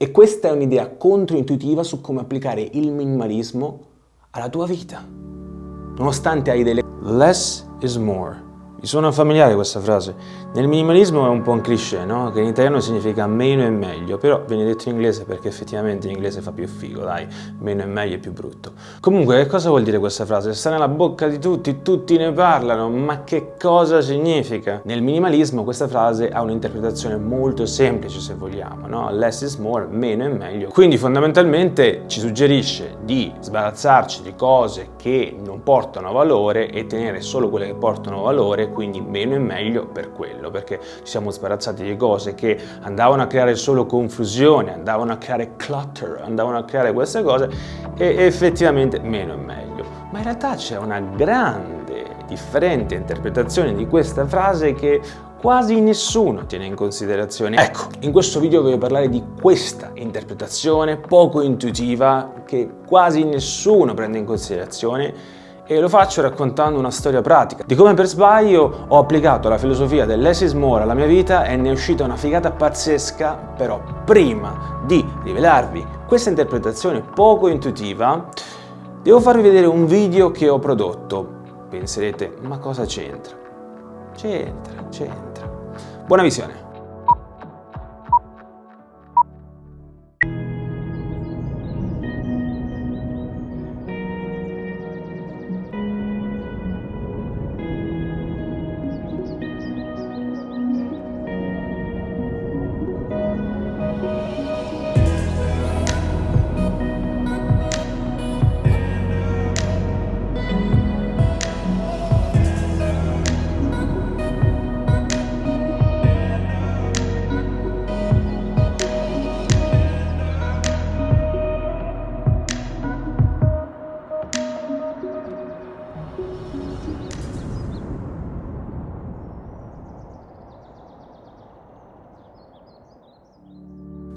E questa è un'idea controintuitiva su come applicare il minimalismo alla tua vita. Nonostante hai delle... Less is more. Mi suona familiare questa frase. Nel minimalismo è un po' un cliché, no? Che in italiano significa meno è meglio, però viene detto in inglese perché effettivamente in inglese fa più figo, dai, meno è meglio è più brutto. Comunque, che cosa vuol dire questa frase? Sta nella bocca di tutti, tutti ne parlano, ma che cosa significa? Nel minimalismo questa frase ha un'interpretazione molto semplice, se vogliamo, no? Less is more, meno è meglio. Quindi fondamentalmente ci suggerisce di sbarazzarci di cose che non portano valore e tenere solo quelle che portano valore quindi meno è meglio per quello, perché ci siamo sbarazzati di cose che andavano a creare solo confusione, andavano a creare clutter, andavano a creare queste cose e effettivamente meno è meglio. Ma in realtà c'è una grande, differente interpretazione di questa frase che quasi nessuno tiene in considerazione. Ecco, in questo video voglio parlare di questa interpretazione poco intuitiva che quasi nessuno prende in considerazione e lo faccio raccontando una storia pratica di come per sbaglio ho applicato la filosofia del less is more alla mia vita e ne è uscita una figata pazzesca, però prima di rivelarvi questa interpretazione poco intuitiva devo farvi vedere un video che ho prodotto. Penserete, ma cosa c'entra? C'entra, c'entra. Buona visione!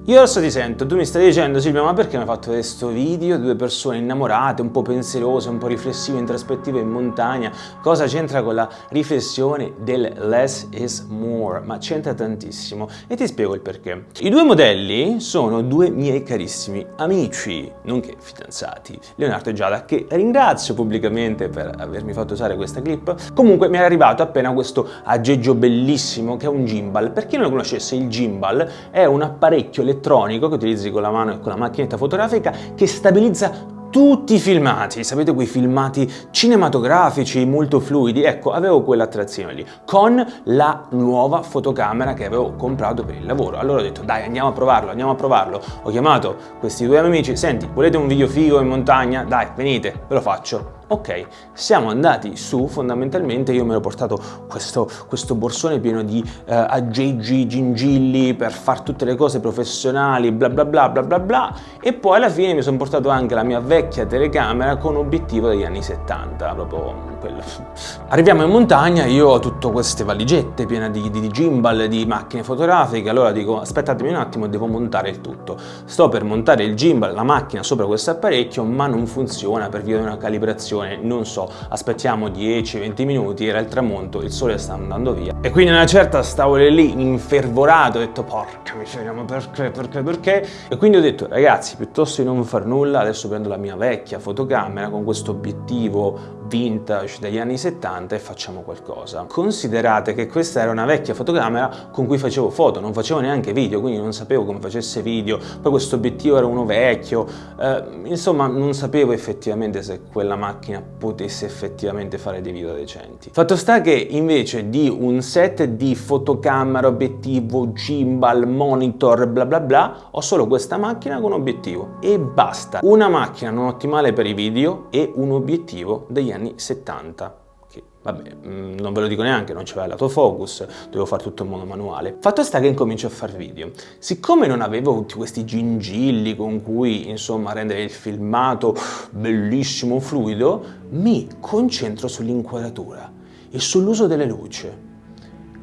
Io adesso ti sento, tu mi stai dicendo Silvia ma perché mi hai fatto questo video, due persone innamorate, un po' pensierose, un po' riflessive, introspettive in montagna, cosa c'entra con la riflessione del less is more? Ma c'entra tantissimo e ti spiego il perché. I due modelli sono due miei carissimi amici, nonché fidanzati, Leonardo e Giada, che ringrazio pubblicamente per avermi fatto usare questa clip. Comunque mi è arrivato appena questo aggeggio bellissimo che è un gimbal. Per chi non lo conoscesse, il gimbal è un apparecchio elettronico che utilizzi con la mano e con la macchinetta fotografica che stabilizza tutti i filmati, sapete quei filmati cinematografici molto fluidi? Ecco, avevo quell'attrazione lì, con la nuova fotocamera che avevo comprato per il lavoro. Allora ho detto, dai, andiamo a provarlo, andiamo a provarlo. Ho chiamato questi due amici, senti, volete un video figo in montagna? Dai, venite, ve lo faccio. Ok, siamo andati su, fondamentalmente io mi ero portato questo, questo borsone pieno di eh, aggeggi, gingilli per fare tutte le cose professionali, bla bla bla bla bla bla, e poi alla fine mi sono portato anche la mia vecchia telecamera con obiettivo degli anni 70, proprio quello. Arriviamo in montagna, io ho tutte queste valigette piene di, di, di gimbal, di macchine fotografiche, allora dico aspettatemi un attimo, devo montare il tutto. Sto per montare il gimbal, la macchina sopra questo apparecchio, ma non funziona per via di una calibrazione stazione, non so, aspettiamo 10-20 minuti, era il tramonto, il sole sta andando via. E quindi una certa stavo lì infervorato, ho detto porca miseria, ma perché, perché, perché? E quindi ho detto ragazzi, piuttosto di non far nulla, adesso prendo la mia vecchia fotocamera con questo obiettivo vintage degli anni 70 e facciamo qualcosa. Considerate che questa era una vecchia fotocamera con cui facevo foto, non facevo neanche video, quindi non sapevo come facesse video, poi questo obiettivo era uno vecchio, eh, insomma non sapevo effettivamente se quella macchina potesse effettivamente fare dei video decenti. Fatto sta che invece di un set di fotocamera, obiettivo, gimbal, monitor, bla bla bla, ho solo questa macchina con obiettivo e basta. Una macchina non ottimale per i video e un obiettivo degli anni anni 70 che vabbè mm, non ve lo dico neanche non c'era l'autofocus dovevo fare tutto in modo manuale. Fatto sta che incomincio a fare video. Siccome non avevo tutti questi gingilli con cui insomma rendere il filmato bellissimo fluido mi concentro sull'inquadratura e sull'uso delle luci.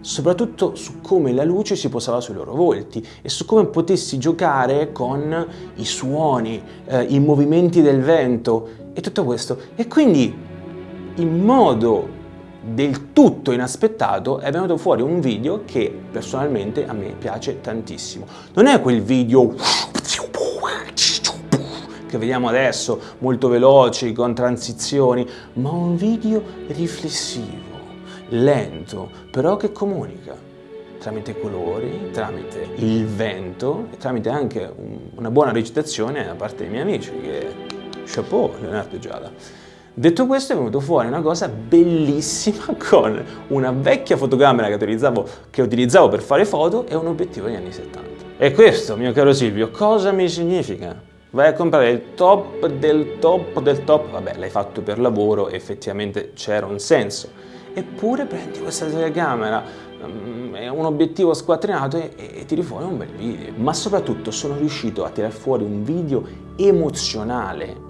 Soprattutto su come la luce si posava sui loro volti e su come potessi giocare con i suoni, eh, i movimenti del vento e tutto questo. E quindi in modo del tutto inaspettato è venuto fuori un video che personalmente a me piace tantissimo. Non è quel video che vediamo adesso, molto veloci, con transizioni, ma un video riflessivo, lento, però che comunica tramite colori, tramite il vento e tramite anche una buona recitazione da parte dei miei amici, che chapeau Leonardo Giada. Detto questo è venuto fuori una cosa bellissima con una vecchia fotocamera che utilizzavo, che utilizzavo per fare foto e un obiettivo degli anni 70. E questo, mio caro Silvio, cosa mi significa? Vai a comprare il top del top del top, vabbè l'hai fatto per lavoro, effettivamente c'era un senso. Eppure prendi questa telecamera, mm, un obiettivo squattrinato e, e tiri fuori un bel video. Ma soprattutto sono riuscito a tirare fuori un video emozionale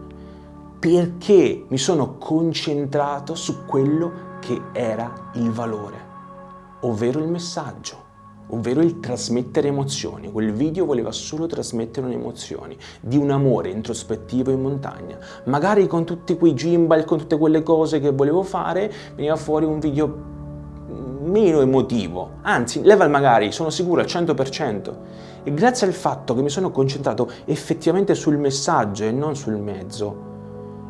perché mi sono concentrato su quello che era il valore, ovvero il messaggio, ovvero il trasmettere emozioni. Quel video voleva solo trasmettere un'emozione di un amore introspettivo in montagna. Magari con tutti quei gimbal, con tutte quelle cose che volevo fare, veniva fuori un video meno emotivo, anzi level magari sono sicuro al 100% e grazie al fatto che mi sono concentrato effettivamente sul messaggio e non sul mezzo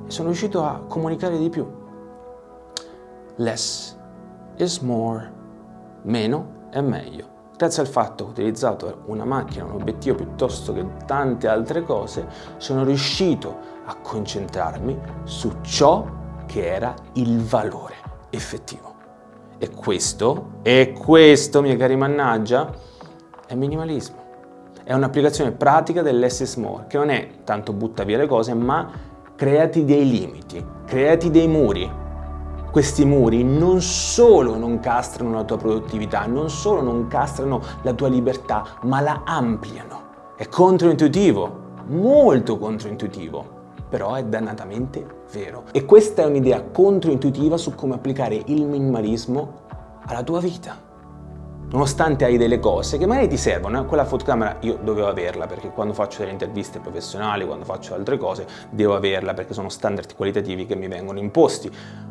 sono riuscito a comunicare di più. Less is more, meno è meglio. Grazie al fatto che ho utilizzato una macchina, un obiettivo piuttosto che tante altre cose, sono riuscito a concentrarmi su ciò che era il valore effettivo. E questo, e questo, miei cari mannaggia, è minimalismo. È un'applicazione pratica del less is more, che non è tanto butta via le cose, ma creati dei limiti, creati dei muri. Questi muri non solo non castrano la tua produttività, non solo non castrano la tua libertà, ma la ampliano. È controintuitivo, molto controintuitivo, però è dannatamente vero. E questa è un'idea controintuitiva su come applicare il minimalismo alla tua vita nonostante hai delle cose che magari ti servono, eh? quella fotocamera io dovevo averla perché quando faccio delle interviste professionali, quando faccio altre cose, devo averla perché sono standard qualitativi che mi vengono imposti,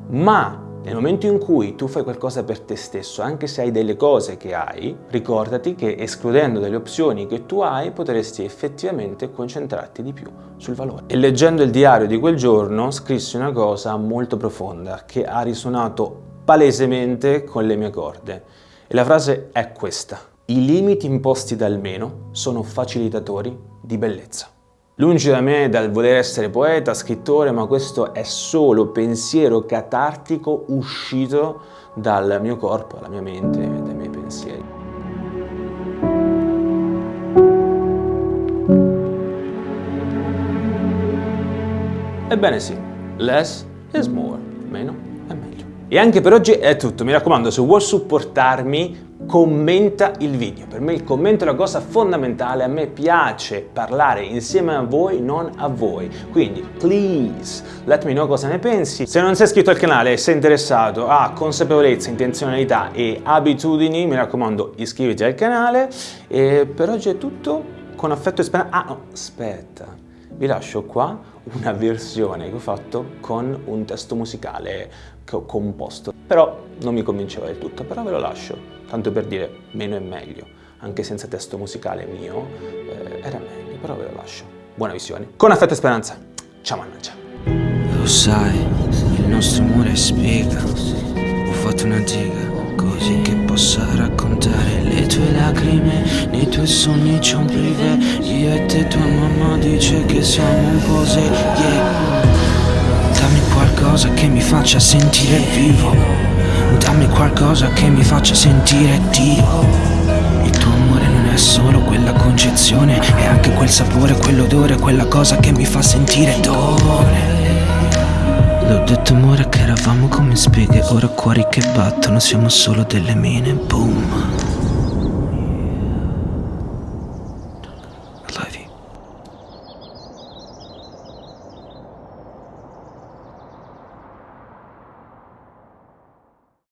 ma nel momento in cui tu fai qualcosa per te stesso, anche se hai delle cose che hai, ricordati che escludendo delle opzioni che tu hai, potresti effettivamente concentrarti di più sul valore. E leggendo il diario di quel giorno, scrissi una cosa molto profonda che ha risuonato palesemente con le mie corde. E la frase è questa. I limiti imposti dal meno sono facilitatori di bellezza. Lungi da me dal voler essere poeta, scrittore, ma questo è solo pensiero catartico uscito dal mio corpo, dalla mia mente dai miei pensieri. Ebbene sì, less is more, meno e anche per oggi è tutto, mi raccomando se vuoi supportarmi commenta il video, per me il commento è una cosa fondamentale, a me piace parlare insieme a voi, non a voi, quindi please let me know cosa ne pensi, se non sei iscritto al canale e sei interessato a consapevolezza, intenzionalità e abitudini, mi raccomando iscriviti al canale. E per oggi è tutto, con affetto e speranza, ah no, aspetta, vi lascio qua una versione che ho fatto con un testo musicale che ho composto. Però non mi convinceva del tutto, però ve lo lascio, tanto per dire meno è meglio, anche senza testo musicale mio eh, era meglio, però ve lo lascio. Buona visione. Con affetto e speranza. Ciao mannaggia. Lo sai, il nostro amore spiega. Ho fatto una giga così che possa raccontare le tue lacrime Nei tuoi sogni c'è un privé Io e te tua mamma dice che siamo un po' se yeah. Qualcosa che mi faccia sentire vivo. Dammi qualcosa che mi faccia sentire Dio Il tuo amore non è solo quella concezione È anche quel sapore, quell'odore, quella cosa che mi fa sentire dolore. L'ho detto amore che eravamo come speghe Ora cuori che battono, siamo solo delle mine, boom